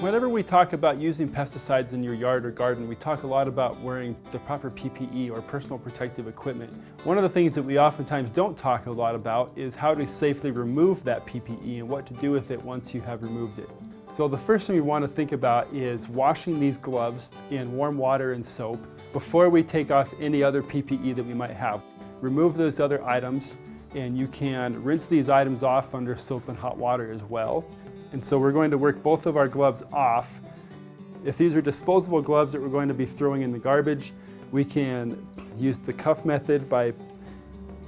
Whenever we talk about using pesticides in your yard or garden, we talk a lot about wearing the proper PPE or personal protective equipment. One of the things that we oftentimes don't talk a lot about is how to safely remove that PPE and what to do with it once you have removed it. So the first thing we want to think about is washing these gloves in warm water and soap before we take off any other PPE that we might have. Remove those other items and you can rinse these items off under soap and hot water as well. And so we're going to work both of our gloves off. If these are disposable gloves that we're going to be throwing in the garbage, we can use the cuff method by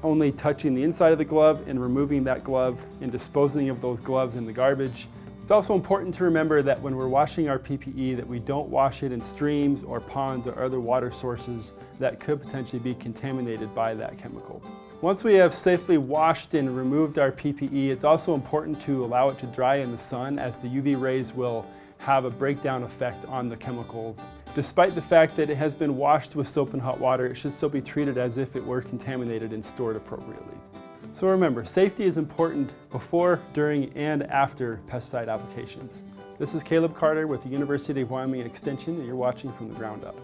only touching the inside of the glove and removing that glove and disposing of those gloves in the garbage. It's also important to remember that when we're washing our PPE that we don't wash it in streams or ponds or other water sources that could potentially be contaminated by that chemical. Once we have safely washed and removed our PPE, it's also important to allow it to dry in the sun as the UV rays will have a breakdown effect on the chemical. Despite the fact that it has been washed with soap and hot water, it should still be treated as if it were contaminated and stored appropriately. So remember, safety is important before, during, and after pesticide applications. This is Caleb Carter with the University of Wyoming Extension, and you're watching from the ground up.